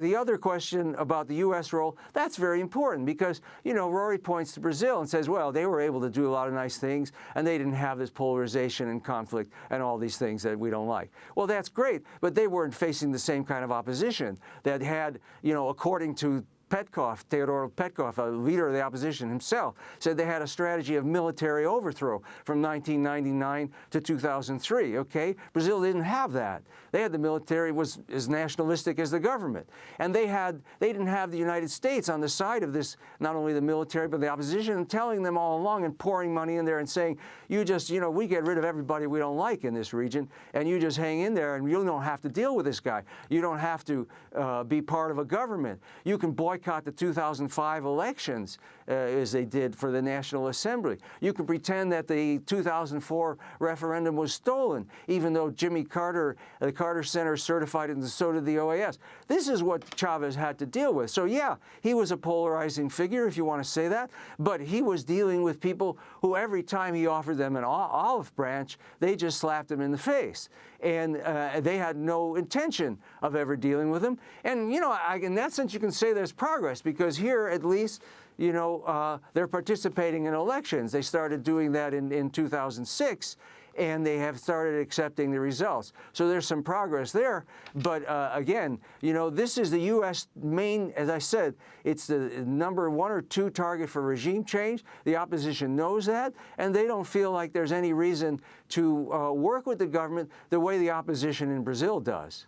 The other question about the U.S. role, that's very important because, you know, Rory points to Brazil and says, well, they were able to do a lot of nice things and they didn't have this polarization and conflict and all these things that we don't like. Well, that's great, but they weren't facing the same kind of opposition that had, you know, according to Petkoff, Theodore Petkoff, a leader of the opposition himself, said they had a strategy of military overthrow from 1999 to 2003, okay? Brazil didn't have that. They had the military was as nationalistic as the government. And they had they didn't have the United States on the side of this, not only the military, but the opposition, and telling them all along and pouring money in there and saying, you just, you know, we get rid of everybody we don't like in this region, and you just hang in there and you don't have to deal with this guy. You don't have to uh, be part of a government. You can boycott boycott the 2005 elections uh, as they did for the National Assembly. You can pretend that the 2004 referendum was stolen, even though Jimmy Carter, the Carter Center certified it and so did the OAS. This is what Chavez had to deal with. So yeah, he was a polarizing figure, if you want to say that, but he was dealing with people who every time he offered them an olive branch, they just slapped him in the face. And uh, they had no intention of ever dealing with him. And, you know, I, in that sense, you can say there's progress because here, at least, you know, uh, they're participating in elections. They started doing that in, in 2006 and they have started accepting the results. So there's some progress there. But uh, again, you know, this is the U.S. main, as I said, it's the number one or two target for regime change. The opposition knows that, and they don't feel like there's any reason to uh, work with the government the way the opposition in Brazil does.